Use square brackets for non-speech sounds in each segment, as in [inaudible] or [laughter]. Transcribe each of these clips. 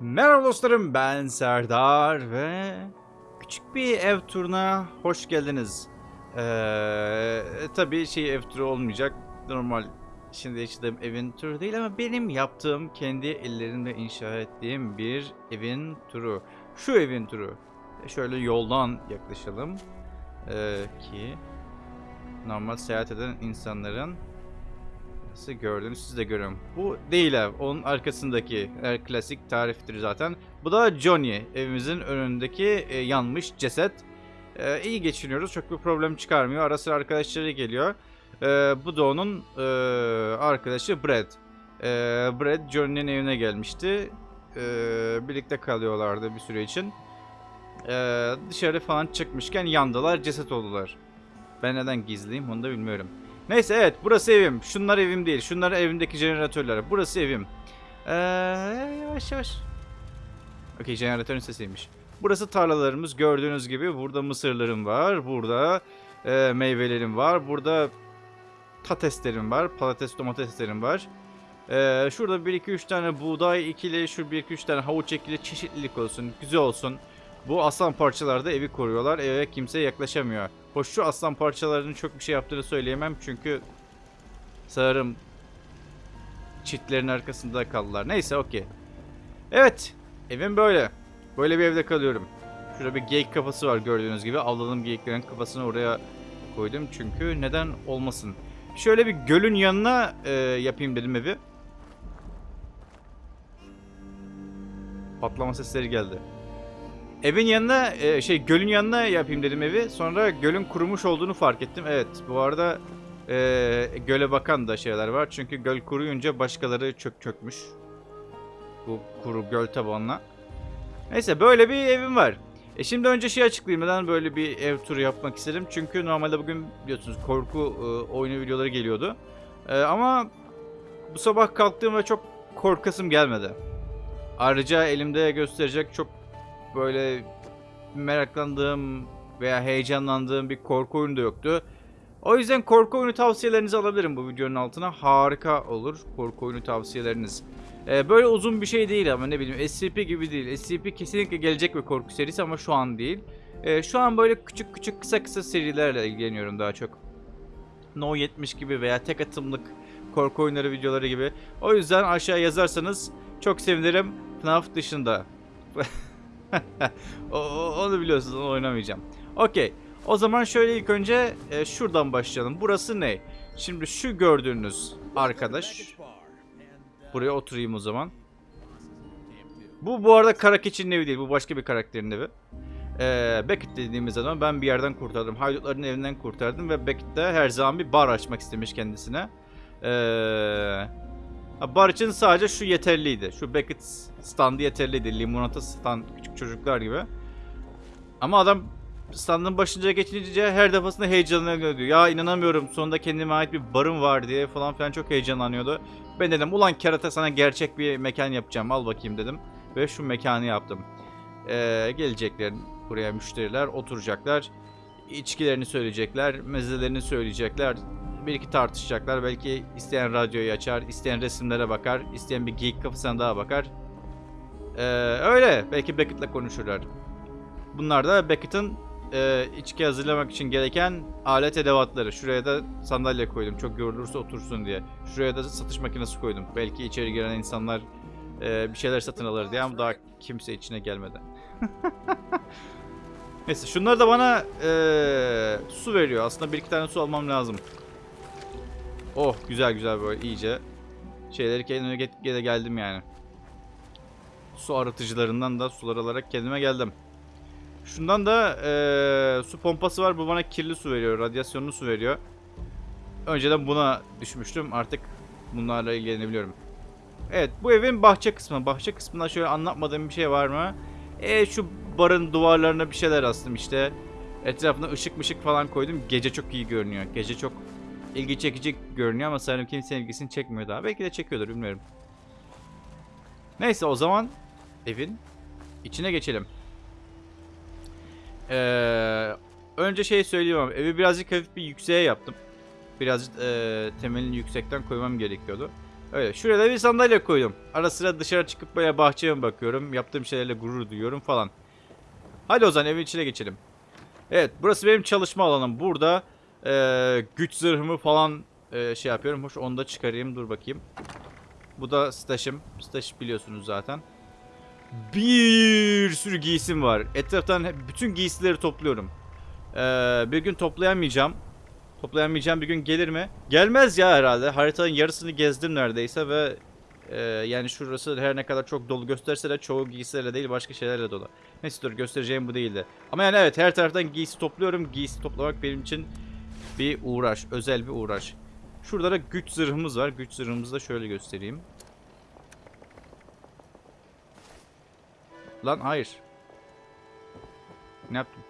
Merhaba dostlarım ben Serdar ve küçük bir ev turuna hoş geldiniz. Ee, tabii şey ev turu olmayacak. Normal şimdi yaşadığım evin turu değil ama benim yaptığım kendi ellerimle inşa ettiğim bir evin turu. Şu evin turu. Şöyle yoldan yaklaşalım. Ee, ki normal seyahat eden insanların Nasıl gördüğünüz siz de görün. Bu değil ev. Onun arkasındaki er, klasik tariftir zaten. Bu da Johnny. Evimizin önündeki e, yanmış ceset. E, iyi geçiniyoruz. Çok bir problem çıkarmıyor. Ara sıra arkadaşları geliyor. E, bu da onun e, arkadaşı Brad. E, Brad Johnny'nin evine gelmişti. E, birlikte kalıyorlardı bir süre için. E, dışarı falan çıkmışken yandılar. Ceset oldular. Ben neden gizliyim onu da bilmiyorum. Neyse evet burası evim. Şunlar evim değil. Şunlar evimdeki jeneratörler. Burası evim. Ee, yavaş yavaş. Okey jeneratörün sesiymiş. Burası tarlalarımız. Gördüğünüz gibi burada mısırlarım var. Burada e, meyvelerim var. Burada patateslerim var. Patates domateslerim var. Ee, şurada 1-2-3 tane buğday ikili, şu 1-2-3 tane havuç ekili çeşitlilik olsun. Güzel olsun. Bu aslan parçalarda evi koruyorlar. Eve kimse yaklaşamıyor. Hoş şu aslan parçalarının çok bir şey yaptığını söyleyemem çünkü sanırım çitlerin arkasında kaldılar. Neyse okey. Evet. Evim böyle. Böyle bir evde kalıyorum. Şurada bir geyik kafası var gördüğünüz gibi. Avladığım geyiklerin kafasını oraya koydum. Çünkü neden olmasın. Şöyle bir gölün yanına e, yapayım dedim evi. Patlama sesleri geldi. Evin yanına e, şey gölün yanına yapayım dedim evi. Sonra gölün kurumuş olduğunu fark ettim. Evet bu arada e, göle bakan da şeyler var. Çünkü göl kuruyunca başkaları çök çökmüş. Bu kuru göl tabanına. Neyse böyle bir evim var. E şimdi önce şey açıklayayım. Neden böyle bir ev turu yapmak istedim. Çünkü normalde bugün biliyorsunuz korku e, oyunu videoları geliyordu. E, ama bu sabah kalktığım ve çok korkasım gelmedi. Ayrıca elimde gösterecek çok böyle meraklandığım veya heyecanlandığım bir korku oyunu da yoktu. O yüzden korku oyunu tavsiyelerinizi alabilirim bu videonun altına. Harika olur korku oyunu tavsiyeleriniz. Ee, böyle uzun bir şey değil ama ne bileyim SCP gibi değil. SCP kesinlikle gelecek bir korku serisi ama şu an değil. Ee, şu an böyle küçük küçük kısa kısa serilerle ilgileniyorum daha çok. No 70 gibi veya tek atımlık korku oyunları videoları gibi. O yüzden aşağı yazarsanız çok sevinirim. FNAF dışında. [laughs] [laughs] onu biliyorsunuz onu oynamayacağım. Okey. O zaman şöyle ilk önce e, şuradan başlayalım. Burası ne? Şimdi şu gördüğünüz arkadaş. Buraya oturayım o zaman. Bu bu arada kara keçinin evi değil. Bu başka bir karakterin evi. Ee, Beckett dediğimiz zaman ben bir yerden kurtardım. Haydutların evinden kurtardım ve Beckett de her zaman bir bar açmak istemiş kendisine. Ee, bar için sadece şu yeterliydi. Şu Beckett standı yeterliydi. Limonata stand küçük çocuklar gibi. Ama adam standın başınca geçince her defasında heyecanlanıyordu. Ya inanamıyorum sonunda kendime ait bir barım var diye falan filan çok heyecanlanıyordu. Ben dedim ulan kerata sana gerçek bir mekan yapacağım al bakayım dedim. Ve şu mekanı yaptım. Ee, gelecekler buraya müşteriler oturacaklar. İçkilerini söyleyecekler, mezelerini söyleyecekler. Bir iki tartışacaklar. Belki isteyen radyoyu açar, isteyen resimlere bakar, isteyen bir geek kafasına daha bakar. Ee, öyle. Belki Beckett'le konuşurlar. Bunlar da Beckett'ın e, içki hazırlamak için gereken alet edevatları. Şuraya da sandalye koydum. Çok yorulursa otursun diye. Şuraya da satış makinesi koydum. Belki içeri giren insanlar e, bir şeyler satın alır diye ama daha kimse içine gelmedi. [laughs] Neyse şunlar da bana e, su veriyor. Aslında bir iki tane su almam lazım. Oh güzel güzel böyle iyice şeyleri kendime get- gele geldim yani. Su arıtıcılarından da sular alarak kendime geldim. Şundan da eee, su pompası var. Bu bana kirli su veriyor. Radyasyonlu su veriyor. Önceden buna düşmüştüm. Artık bunlarla ilgilenebiliyorum. Evet bu evin bahçe kısmı. Bahçe kısmında şöyle anlatmadığım bir şey var mı? E şu barın duvarlarına bir şeyler astım işte. Etrafına ışık mışık falan koydum. Gece çok iyi görünüyor. Gece çok ilgi çekici görünüyor ama sanırım kimsenin ilgisini çekmiyor daha. Belki de çekiyordur bilmiyorum. Neyse o zaman evin içine geçelim. Ee, önce şey söyleyeyim ama evi birazcık hafif bir yükseğe yaptım. Biraz e, temelini yüksekten koymam gerekiyordu. Öyle. Şuraya da bir sandalye koydum. Ara sıra dışarı çıkıp böyle bahçeye bakıyorum. Yaptığım şeylerle gurur duyuyorum falan. Hadi o zaman evin içine geçelim. Evet burası benim çalışma alanım. Burada eee, güç zırhımı falan eee, şey yapıyorum. Hoş onu da çıkarayım. Dur bakayım. Bu da stajım. Staj biliyorsunuz zaten. Bir sürü giysim var. Etraftan bütün giysileri topluyorum. Eee, bir gün toplayamayacağım. Toplayamayacağım bir gün gelir mi? Gelmez ya herhalde. Haritanın yarısını gezdim neredeyse ve e, yani şurası her ne kadar çok dolu gösterse de çoğu giysilerle değil başka şeylerle dolu. Neyse dur göstereceğim bu değildi. Ama yani evet her taraftan giysi topluyorum. Giysi toplamak benim için bir uğraş. Özel bir uğraş. Şurada da güç zırhımız var. Güç zırhımızı da şöyle göstereyim. Lan hayır. Ne yaptım?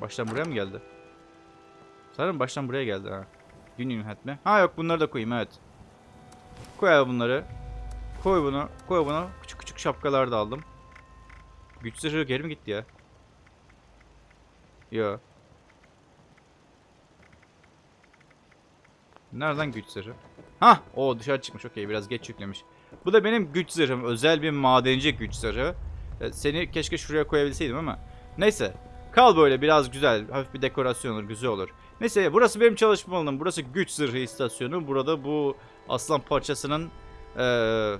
Baştan buraya mı geldi? Sanırım baştan buraya geldi ha. Güneyim hat mi? Ha yok bunları da koyayım evet. Koy bunları. Koy bunu. Koy bunu. Küçük küçük şapkalar da aldım. Güç zırhı geri mi gitti ya? Yo. Nereden güç zırhı? Hah! O dışarı çıkmış. Okey biraz geç yüklemiş. Bu da benim güç zırhım. Özel bir madenci güç zırhı. E, Seni keşke şuraya koyabilseydim ama. Neyse. Kal böyle biraz güzel. Hafif bir dekorasyon olur. Güzel olur. Neyse burası benim çalışma alanım. Burası güç zırhı istasyonu. Burada bu aslan parçasının eee,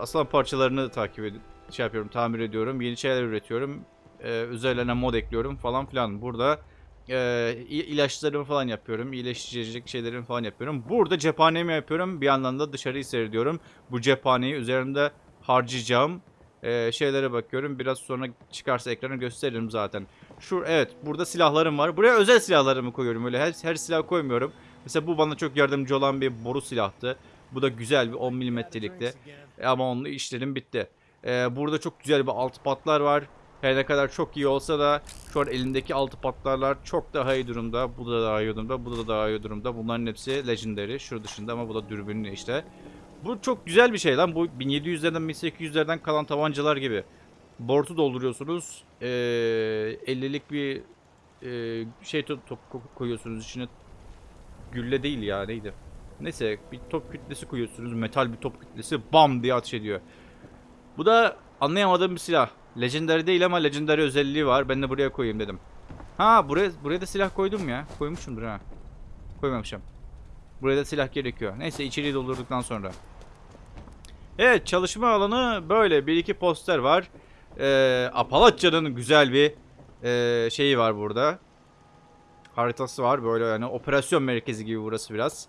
aslan parçalarını takip edip şey yapıyorum, tamir ediyorum. Yeni şeyler üretiyorum. Eee, üzerlerine mod ekliyorum falan filan. Burada i- ilaçlarımı falan yapıyorum. İyileştirecek şeylerimi falan yapıyorum. Burada cephanemi yapıyorum. Bir yandan da dışarıyı seyrediyorum. Bu cephaneyi üzerimde harcayacağım eee, şeylere bakıyorum. Biraz sonra çıkarsa ekrana gösteririm zaten. Şu evet burada silahlarım var. Buraya özel silahlarımı koyuyorum. Öyle her, her silah koymuyorum. Mesela bu bana çok yardımcı olan bir boru silahtı. Bu da güzel bir 10 milimetrelikti. E, Ama onunla işlerim bitti. Ee, burada çok güzel bir altı patlar var. Her ne kadar çok iyi olsa da şu an elimdeki altı patlarlar çok daha iyi durumda. Bu da daha iyi durumda. Bu da daha iyi durumda. Bunların hepsi legendary. Şu dışında ama bu da dürbünlü işte. Bu çok güzel bir şey lan. Bu 1700'lerden 1800'lerden kalan tabancalar gibi. Bortu dolduruyorsunuz. Ee, 50'lik bir e, şey top, top ko- koyuyorsunuz içine. Gülle değil ya neydi? Neyse bir top kütlesi koyuyorsunuz. Metal bir top kütlesi bam diye ateş ediyor. Bu da anlayamadığım bir silah. Legendary değil ama legendary özelliği var. Ben de buraya koyayım dedim. Ha buraya buraya da silah koydum ya. Koymuşumdur ha. Koymamışım. Buraya da silah gerekiyor. Neyse içeriği doldurduktan sonra. Evet çalışma alanı böyle. Bir iki poster var. Ee, Apalatya'nın güzel bir ee, şeyi var burada. Haritası var böyle yani operasyon merkezi gibi burası biraz.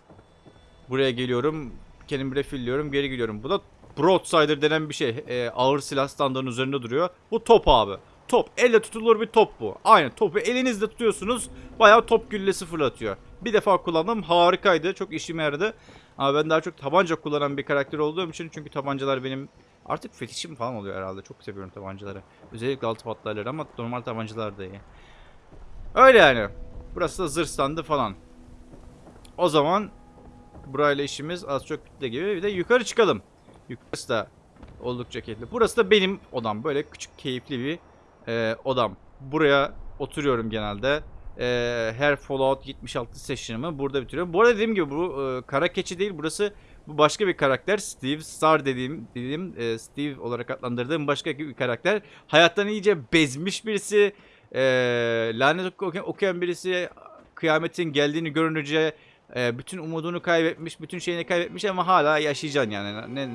Buraya geliyorum. Kendimi refilliyorum. Geri gidiyorum. Bu da Broadsider denen bir şey. Ee, ağır silah standartının üzerinde duruyor. Bu top abi. Top. Elle tutulur bir top bu. Aynen topu elinizde tutuyorsunuz. Bayağı top güllesi fırlatıyor. Bir defa kullandım. Harikaydı. Çok işime yaradı. Ama ben daha çok tabanca kullanan bir karakter olduğum için. Çünkü tabancalar benim artık fetişim falan oluyor herhalde. Çok seviyorum tabancaları. Özellikle altı patlarları ama normal tabancalar da iyi. Öyle yani. Burası da zırh standı falan. O zaman burayla işimiz az çok bitti gibi. Bir de yukarı çıkalım. Yukarısı da oldukça keyifli. Burası da benim odam. Böyle küçük keyifli bir e, odam. Buraya oturuyorum genelde. E, her Fallout 76 session'ımı burada bitiriyorum. Bu arada dediğim gibi bu e, kara keçi değil. Burası bu başka bir karakter. Steve Star dediğim, dediğim e, Steve olarak adlandırdığım başka bir karakter. Hayattan iyice bezmiş birisi. E, lanet okuyan, okuyan birisi. Kıyametin geldiğini görünce e, bütün umudunu kaybetmiş, bütün şeyini kaybetmiş ama hala yaşayacaksın yani. Ne,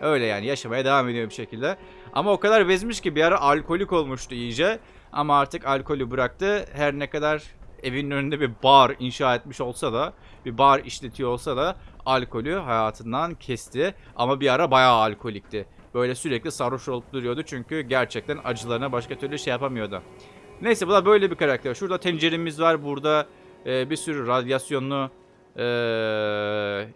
öyle yani yaşamaya devam ediyor bir şekilde. Ama o kadar bezmiş ki bir ara alkolik olmuştu iyice. Ama artık alkolü bıraktı. Her ne kadar evinin önünde bir bar inşa etmiş olsa da, bir bar işletiyor olsa da alkolü hayatından kesti. Ama bir ara bayağı alkolikti. Böyle sürekli sarhoş olup duruyordu çünkü gerçekten acılarına başka türlü şey yapamıyordu. Neyse bu da böyle bir karakter. Şurada tenceremiz var. Burada e, bir sürü radyasyonlu e,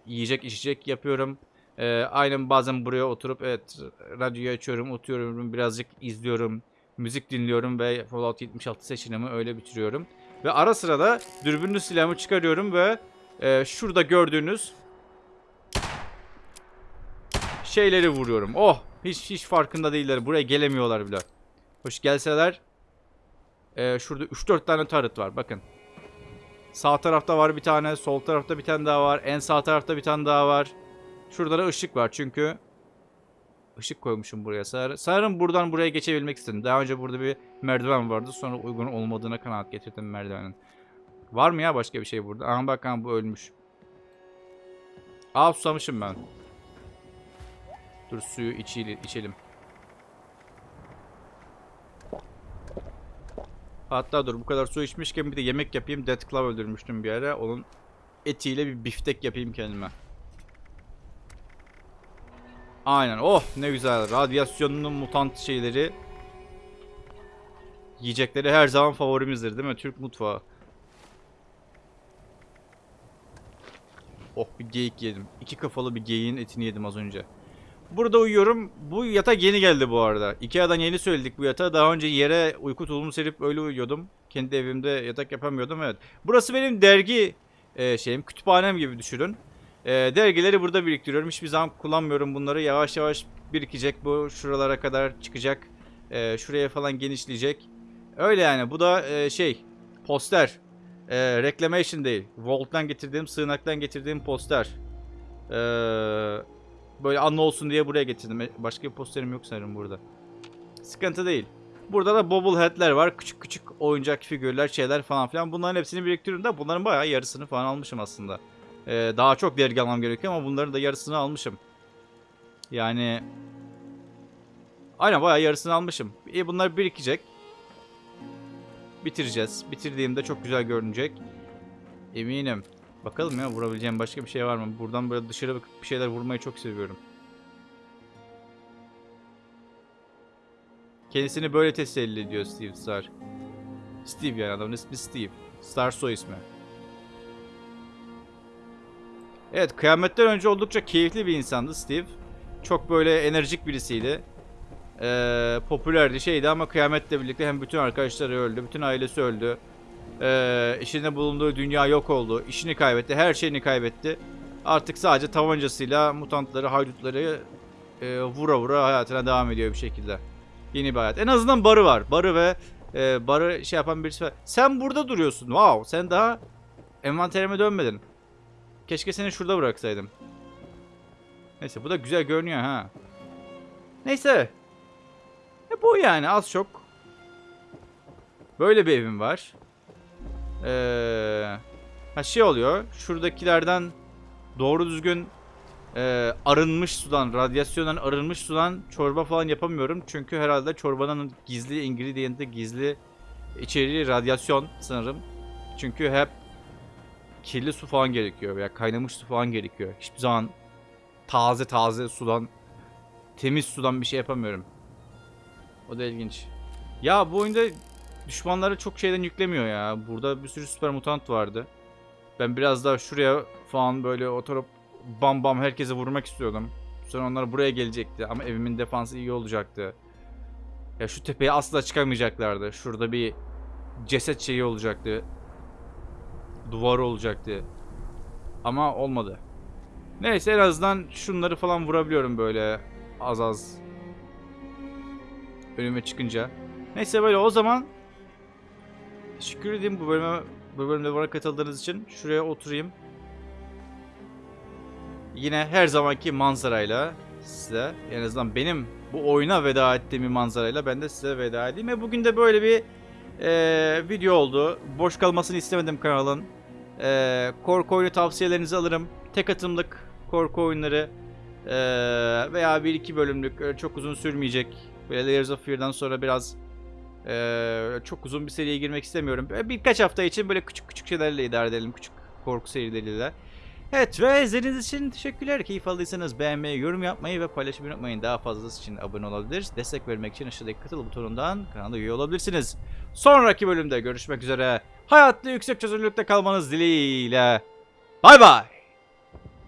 yiyecek içecek yapıyorum. E, aynen bazen buraya oturup evet radyoyu açıyorum, oturuyorum, birazcık izliyorum, müzik dinliyorum ve Fallout 76 seçenimi öyle bitiriyorum. Ve ara sıra da dürbünlü silahımı çıkarıyorum ve e, şurada gördüğünüz şeyleri vuruyorum. Oh! Hiç hiç farkında değiller. Buraya gelemiyorlar bile. Hoş gelseler. E, şurada 3-4 tane turret var. Bakın. Sağ tarafta var bir tane. Sol tarafta bir tane daha var. En sağ tarafta bir tane daha var. Şurada da ışık var çünkü ışık koymuşum buraya. Sanırım buradan buraya geçebilmek istedim. Daha önce burada bir merdiven vardı. Sonra uygun olmadığına kanaat getirdim merdivenin. Var mı ya başka bir şey burada? Aha bak aha, bu ölmüş. Aa susamışım ben. Dur suyu içelim. Hatta dur bu kadar su içmişken bir de yemek yapayım. Death Claw öldürmüştüm bir ara. Onun etiyle bir biftek yapayım kendime. Aynen. Oh ne güzel. Radyasyonun mutant şeyleri. Yiyecekleri her zaman favorimizdir değil mi? Türk mutfağı. Oh bir geyik yedim. İki kafalı bir geyiğin etini yedim az önce. Burada uyuyorum. Bu yatak yeni geldi bu arada. Ikea'dan yeni söyledik bu yatağı. Daha önce yere uyku tulumu serip öyle uyuyordum. Kendi evimde yatak yapamıyordum evet. Burası benim dergi e, şeyim. Kütüphanem gibi düşünün. E, dergileri burada biriktiriyorum. Hiçbir zaman kullanmıyorum bunları. Yavaş yavaş birikecek bu. Şuralara kadar çıkacak. E, şuraya falan genişleyecek. Öyle yani. Bu da e, şey poster. E, reclamation değil. Vault'tan getirdiğim, sığınaktan getirdiğim poster. Eee Böyle anlı olsun diye buraya getirdim. E, Başka bir posterim yok sanırım burada. Sıkıntı değil. Burada da bobblehead'ler var. Küçük küçük oyuncak figürler, şeyler falan filan. Bunların hepsini biriktiriyorum da bunların bayağı yarısını falan almışım aslında. Ee, daha çok dergi almam gerekiyor ama bunların da yarısını almışım. Yani... Aynen bayağı yarısını almışım. İyi bunlar birikecek. Bitireceğiz. Bitirdiğimde çok güzel görünecek. Eminim. Bakalım ya vurabileceğim başka bir şey var mı? Buradan böyle dışarı bakıp bir şeyler vurmayı çok seviyorum. Kendisini böyle teselli ediyor Steve Star. Steve yani adamın ismi Steve. Star soy ismi. Evet kıyametten önce oldukça keyifli bir insandı Steve. Çok böyle enerjik birisiydi. Ee, popülerdi şeydi ama kıyametle birlikte hem bütün arkadaşları öldü, bütün ailesi öldü. Ee, içinde bulunduğu dünya yok oldu. İşini kaybetti. Her şeyini kaybetti. Artık sadece tabancasıyla mutantları, haydutları e, vura vura hayatına devam ediyor bir şekilde. Yeni bir hayat. En azından barı var. Barı ve e, barı şey yapan birisi var. Sen burada duruyorsun. Wow. Sen daha envanterime dönmedin. Keşke seni şurada bıraksaydım. Neyse bu da güzel görünüyor ha. Neyse. E bu yani az çok. Böyle bir evim var. Ee, ha şey oluyor. Şuradakilerden doğru düzgün e, arınmış sudan, radyasyondan arınmış sudan çorba falan yapamıyorum. Çünkü herhalde çorbanın gizli ingredient'i, gizli içeriği radyasyon sanırım. Çünkü hep kirli su falan gerekiyor veya kaynamış su falan gerekiyor. Hiçbir zaman taze taze sudan, temiz sudan bir şey yapamıyorum. O da ilginç. Ya bu oyunda düşmanları çok şeyden yüklemiyor ya. Burada bir sürü süper mutant vardı. Ben biraz daha şuraya falan böyle oturup bam bam herkese vurmak istiyordum. Sonra onlar buraya gelecekti ama evimin defansı iyi olacaktı. Ya şu tepeye asla çıkamayacaklardı. Şurada bir ceset şeyi olacaktı. Duvar olacaktı. Ama olmadı. Neyse en azından şunları falan vurabiliyorum böyle az az. Önüme çıkınca. Neyse böyle o zaman Teşekkür ederim bu bölüme bu bölümde bana katıldığınız için. Şuraya oturayım. Yine her zamanki manzarayla size en azından benim bu oyuna veda ettiğim bir manzarayla ben de size veda edeyim. Ve bugün de böyle bir e, video oldu. Boş kalmasını istemedim kanalın. E, korku oyunu tavsiyelerinizi alırım. Tek atımlık korku oyunları e, veya bir iki bölümlük öyle çok uzun sürmeyecek. Böyle Layers of Fear'dan sonra biraz ee, çok uzun bir seriye girmek istemiyorum. Böyle birkaç hafta için böyle küçük küçük şeylerle idare edelim. Küçük korku serileriyle. Evet ve izlediğiniz için teşekkürler. Keyif aldıysanız beğenmeyi, yorum yapmayı ve paylaşmayı unutmayın. Daha fazlası için abone olabilir. Destek vermek için aşağıdaki katıl butonundan kanala üye olabilirsiniz. Sonraki bölümde görüşmek üzere. Hayatta yüksek çözünürlükte kalmanız dileğiyle. Bay bay.